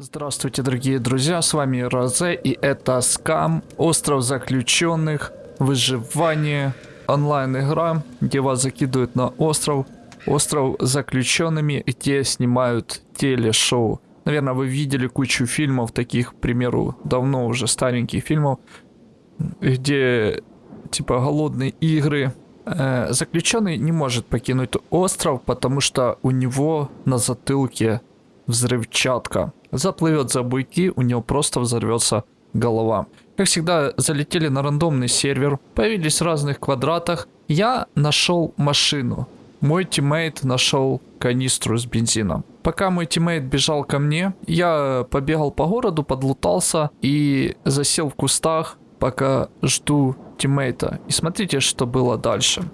Здравствуйте, дорогие друзья, с вами Розе, и это Скам, Остров Заключенных, Выживание, онлайн-игра, где вас закидывают на остров, Остров Заключенными, где снимают телешоу. Наверное, вы видели кучу фильмов, таких, к примеру, давно уже стареньких фильмов, где, типа, голодные игры. Э, заключенный не может покинуть остров, потому что у него на затылке взрывчатка. Заплывет за буйки, у него просто взорвется голова. Как всегда, залетели на рандомный сервер, появились в разных квадратах. Я нашел машину. Мой тиммейт нашел канистру с бензином. Пока мой тиммейт бежал ко мне, я побегал по городу, подлутался и засел в кустах, пока жду тиммейта. И смотрите, что было дальше.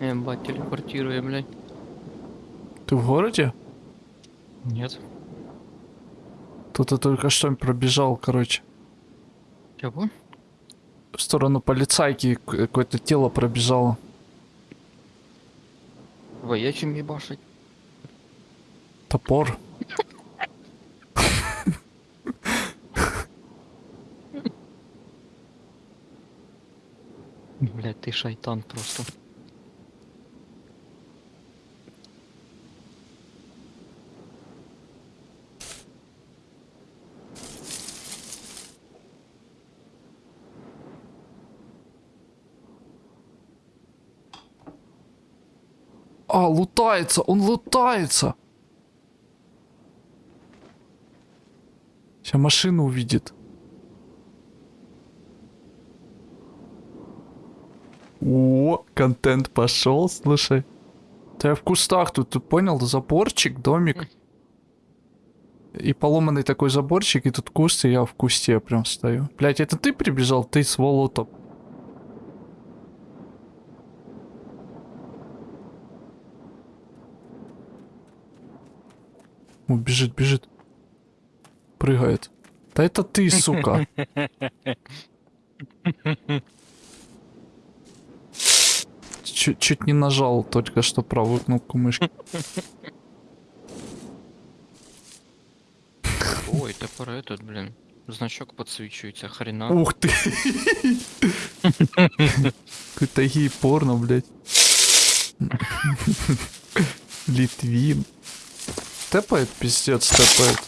Ебать, телепортирую, блядь. Ты в городе? Нет. Я только что пробежал, короче. Чего? В сторону полицайки какое-то тело пробежало. Воячим ебашить. Топор. Блядь, ты шайтан просто. А, лутается, он лутается. Сейчас машину увидит. О, контент пошел, слушай. Да я в кустах тут, ты понял? Заборчик, домик. И поломанный такой заборчик, и тут куст, и я в кусте прям стою. Блять, это ты прибежал? Ты сволота. О, бежит, бежит. Прыгает. Да это ты, сука. Чуть, чуть не нажал только что правую кнопку мышки. Ой, топор этот, блин. Значок подсвечивается, хрена. Ух ты. Какой-то гей-порно, блядь. Литвин. Тэпает, пиздец, тэпает.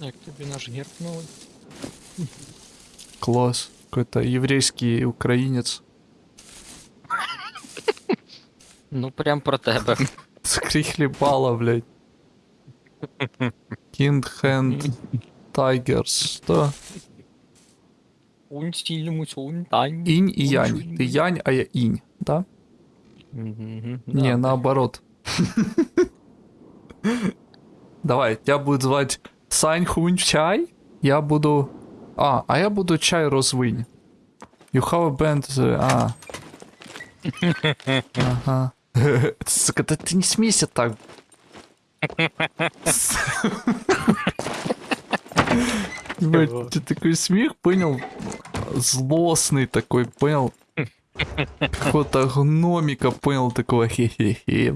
Як тобі наш герб новий? Класс. Какой-то еврейский украинец. Ну прям про тебе. Скрихлебала, блядь. Kind Hand Tigers. Что? Инь и янь. Ты янь, а я инь, да? Не, наоборот. Давай, тебя будет звать Сань Хунь Чай. Я буду... А, а я буду Чай Розвынь. You have a band... uh, А. Ага. Сука, да ты не смейся так. Ебать, ты такой смех, понял? Злостный такой, понял? Какого-то гномика, понял, такого хе-хе-хе.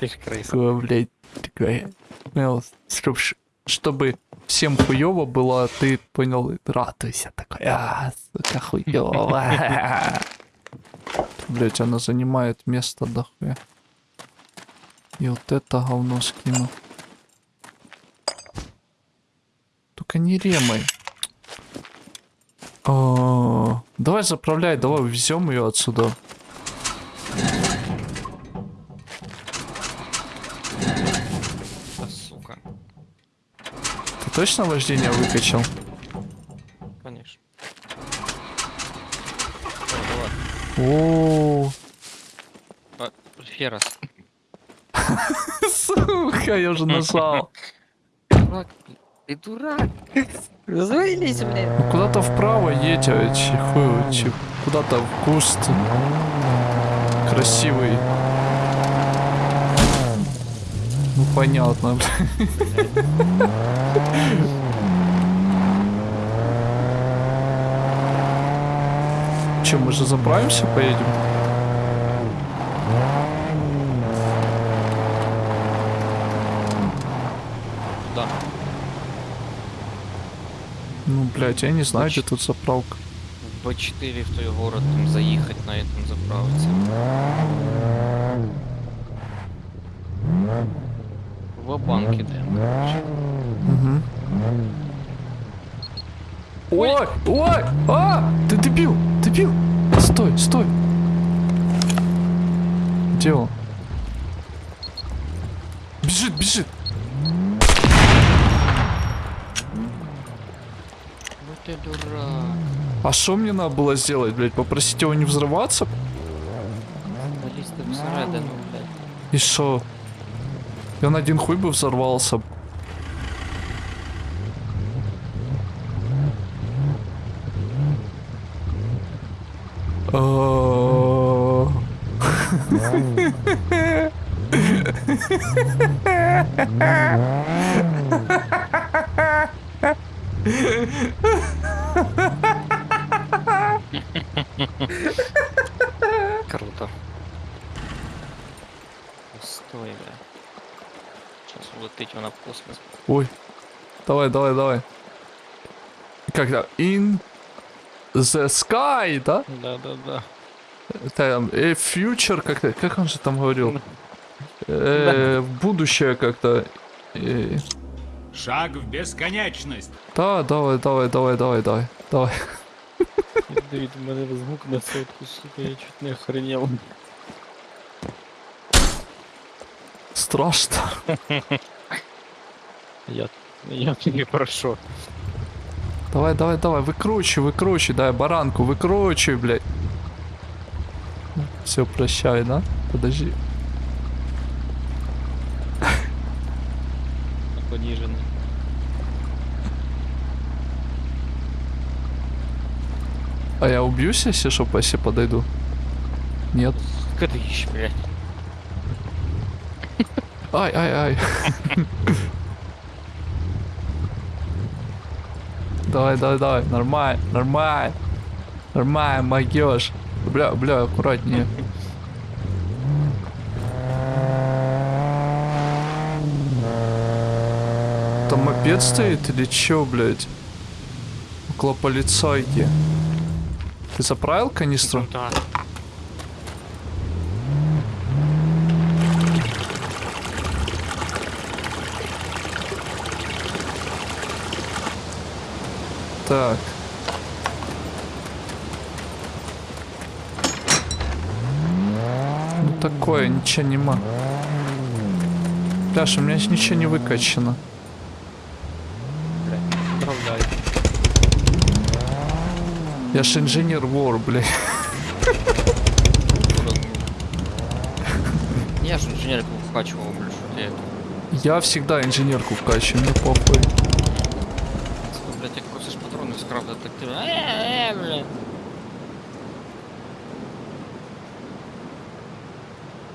Ты ж крыса. Такого, блядь, такое. Понял, чтоб, чтобы всем хуёво было, а ты понял, радуйся такой, а, сука, хуёво. Блять, она занимает место дохуя. И вот это говно скину. Только не ремай. А, Давай заправляй, давай увезем ее отсюда. Да, сука. Ты точно вождение выкачал? Конечно. О, давай. А, сука, я уже нажал. Дурак. Ты дурак. Развалились, блядь. Ну, Куда-то вправо едь, а че- хуй, че- куда-то в куст. Красивый. Ну понятно. Че, мы же заправимся, поедем? Блять, я не знаю, где тут заправка. В Б4 в той город там заехать на этом заправиться. В банке даем, короче. Угу. Ой, ой, а, ты дебил, дебил. Стой, стой. Где он? Бежит, бежит. Ты дурак. А что мне надо было сделать, блядь? Попросить его не взрываться? Блядь. И что? И он один хуй бы взорвался. А, Круто. Стой, бля. Вона в космос. Ой. Давай, давай, давай. Как-то in the sky, да? Да-да-да. Там, э, future, как-то, как он же там говорил? Э, в будущее как-то. Э, Шаг в бесконечность. Да, давай, давай, давай, давай, давай, давай. Давид, у мене звук на сотку, сука, я чуть не охренел. Страшно. Я, я тебе прошу. Давай, давай, давай, выкручивай, выкручивай, дай баранку, выкручивай, блядь. Все, прощай, да? Подожди. Пониженный. А я убьюсь, если что, если подойду? Нет. Кадыщ, блядь. Ай, ай, ай. Давай, давай, давай. Нормально, нормально. Нормально, могешь. Бля, бля, аккуратнее. Там мопед стоит или чё, блядь? Около полицайки. Ты заправил канистру? Да. Так. Ну такое, ничего нема. Пляж, у меня ничего не выкачано. Я ж инженер вор, блядь. Я ж инженерку вкачивал, блядь, что ты это. Я всегда инженерку вкачиваю, мне похуй.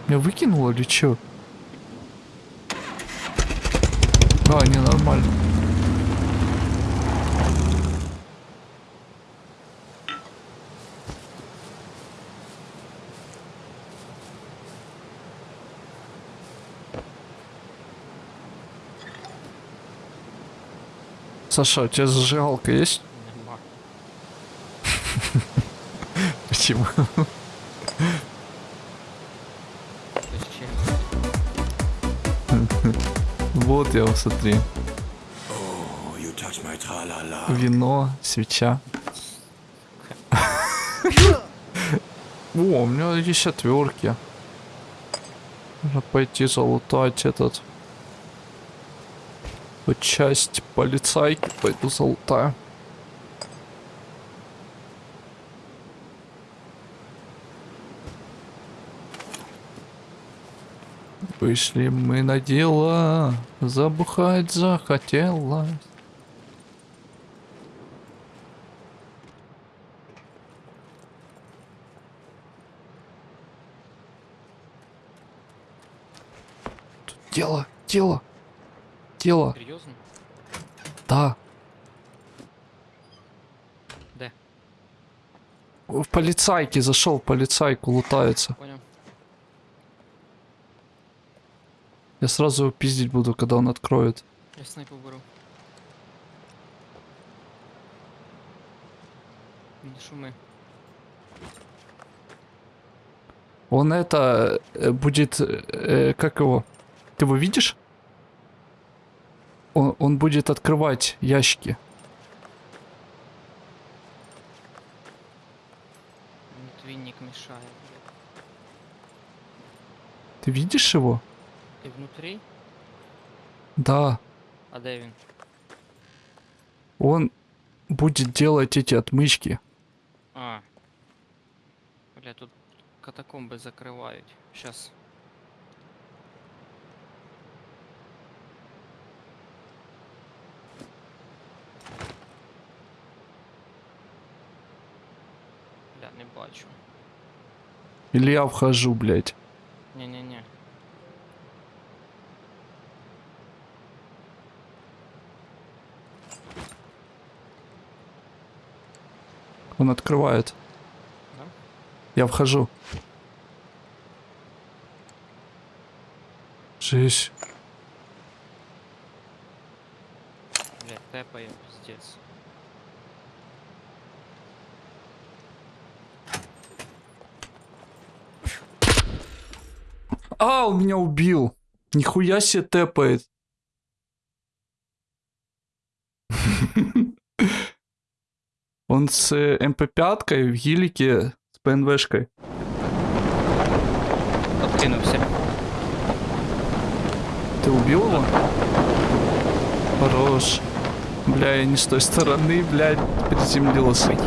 Меня выкинуло или чё? А, не, нормально. Саша, у тебя зажигалка есть? Почему? Вот я, смотри. Oh. Вино, свеча. О, у меня есть отвертки. Нужно пойти залутать этот. Часть полицайки пойду залутаю. Вышли мы на дело, забухать захотелось. Тут дело, дело, дело, Серйозно? да. Де? В полицайке зашел, полицайку лутается. Понял. Я сразу его пиздить буду, когда он откроет. Я снайпу беру. Не шумы. Он это э, будет, э, как его? Ты его видишь? Он, он будет открывать ящики. Твинник мешает. Ты видишь его? Ты внутри? Да. А Дэвин? Он будет делать эти отмычки. А. Бля, тут катакомбы закрывают. Сейчас. Бля, не бачу. Или я вхожу, блядь. Не-не-не. Он открывает. Да? Я вхожу. Жесть. Бля, тэпаю, пиздец. А, он меня убил. Нихуя себе тэпает. Он с э, МП5 в гелике с ПНВшкой. Откинулся. Ты убил его? Хорош. Бля, я не с той стороны, блядь, приземлился.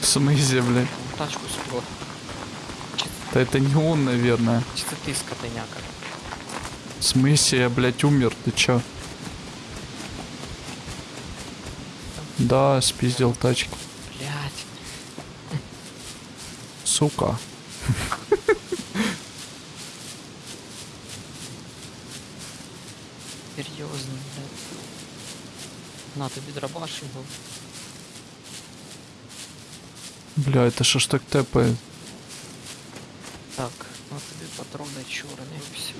В смысле, блядь? Тачку спер. Да это не он, наверное. Чисто ты, скотыняка. В смысле, я, блядь, умер, ты чё? Да, спиздил тачку. Блядь. Сука. Серьезно, блядь. На, тобі дробаш його. Бля, это что ж так тэпает? Так, на тобі патрони чорні, все.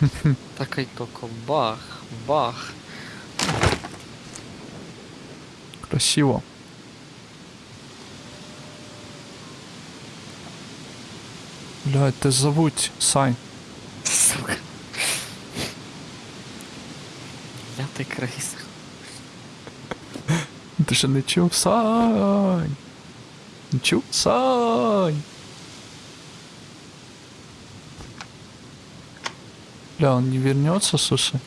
Так і тільки бах, бах. Красиво. Бля, это зовут Сань. Сука. Я ти крейс. Ты же не чув, Сань? Не чув, Сань? Бля, он не вернется, слушай.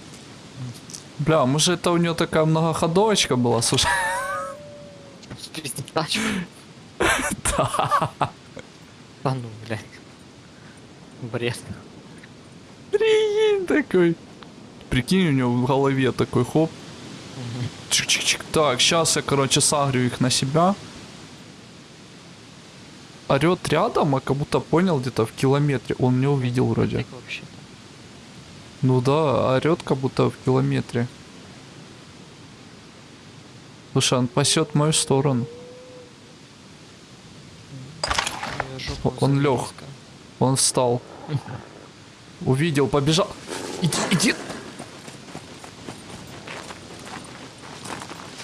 Бля, может это у него такая многоходовочка была, слушай? Да. Та ну, блядь. Бред. Прикинь такой. Прикинь, у него в голове такой хоп. Чик-чик-чик. Так, сейчас я, короче, сагрю их на себя. Орет рядом, а как будто понял где-то в километре. Он меня увидел вроде. Вообще-то? Ну да, орет как будто в километре. Слушай, он пасет мою сторону. Он близко. Он встал. Увидел, побежал. Иди, иди.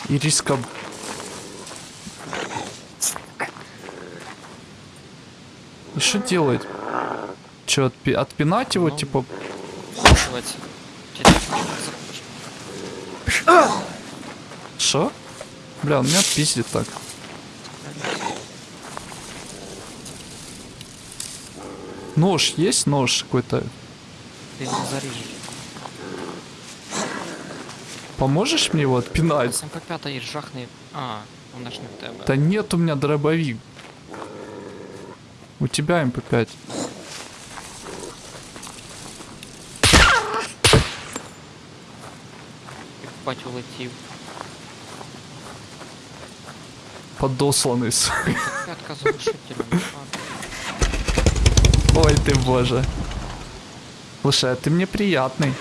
Ириска. И что делать? Че, отпи- отпинать его, типа? Захочешь. Что? Бля, он меня пиздит так. Нож есть? Нож какой-то? Ты его зарежешь. Поможешь мне его отпинать? Сам как пятый жахни. А, он аж не тебе. Да нет у меня дробовик. У тебя МП5. Як бать улетів. Подосланный. с- Пятка з глушителем. Ой ты боже. Слушай, а ты мне приятный.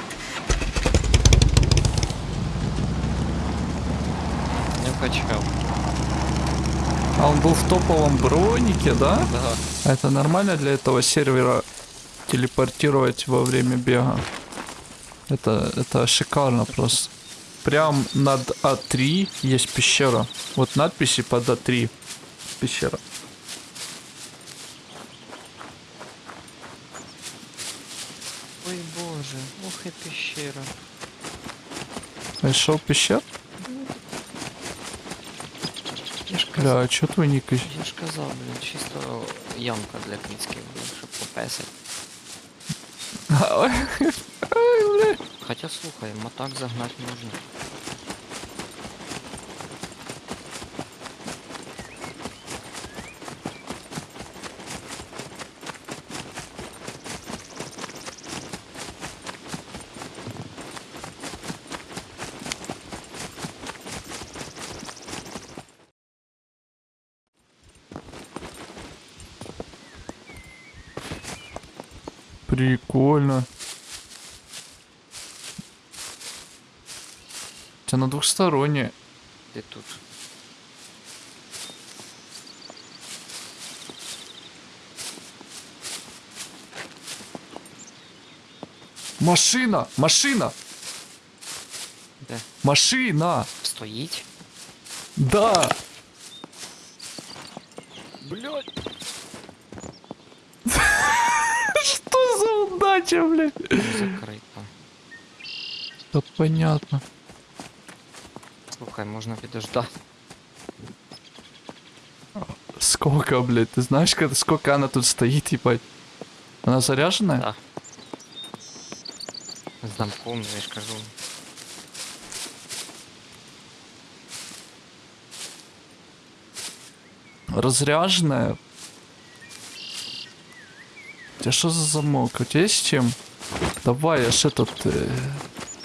Не вкачав. А он был в топовом бронике, да? Да. Это нормально для этого сервера телепортировать во время бега? Это, это шикарно просто прям над А3 есть пещера. Вот надписи под А3. Пещера. Ой боже, ох и пещера. Нашел пещер? Я ж казав, Бля, а чё твой ник? я ж казав, блін, чисто ямка для кицьків, блін, щоб попесать. Хоча слухай, мотак загнать можна. Прикольно. У тебя на двухстороннее. Ти тут. Машина! Машина! Де? Машина! Стоїть? Да! Блять! Что за удача, блядь? Закрито. Да понятно. Слухай, можна підождати. Сколько, блядь? Ты знаешь, сколько она тут стоит, ебать? Она заряженная? Да. З замком, я ж кажу. Разряженная? У тебя что за замок? У тебя есть чем? Давай, я ж этот э,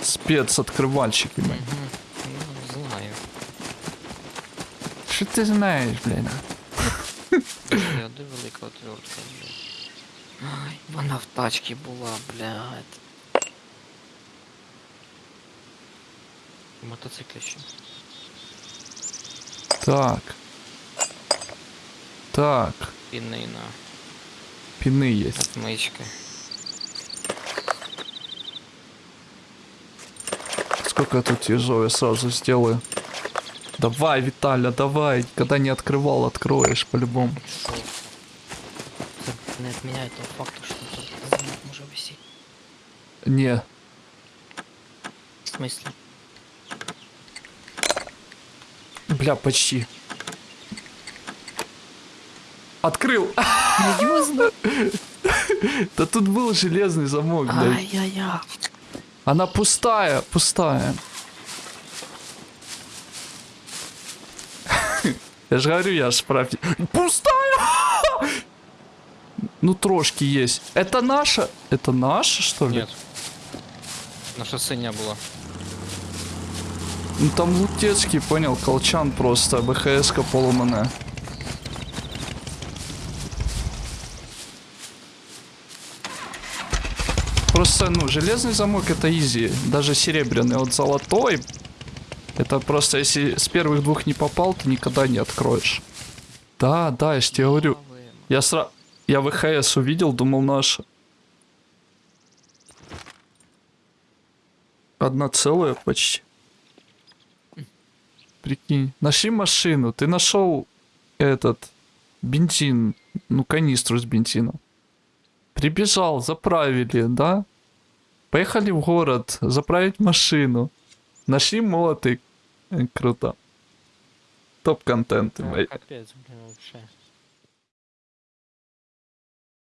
спец-открывальщик, ебать. Угу. Ну, знаю. Что ты знаешь, блядь? Я де велика отвертка, блядь. Ай, вона в тачці була, блядь. Мотоциклі ще. Так. Так. Пінина. Пины есть. Отмички. Сколько я тут тяжело, я сразу сделаю. Давай, Виталя, давай. Когда не открывал, откроешь по-любому. Що? Це не відміняє того факту, що тут замок може висіти. Не. В смислі? Бля, почти. Открыл! Да тут был железный замок, блядь. Ай-яй-яй. Она пустая, пустая. Я же говорю, я ж прав... Пустая! Ну, трошки есть. Это наша? Это наша, что ли? Нет. Наша синя була. Ну, там Лутецкий, понял, колчан просто, БХС-ка поломанная. Просто, ну, железный замок это изи, даже серебряный, вот золотой, это просто, если с первых двух не попал, ты никогда не откроешь. Да, да, я ж тебе говорю, я сра... Я ВХС увидел, думал наша. Одна целая почти. Прикинь. Нашли машину. Ты нашел этот бензин. Ну, канистру с бензином. Прибежал, заправили, да? Поехали в город, заправить машину. Нашли молотый. Э, Круто. Топ-контент, капець, блін, вообще.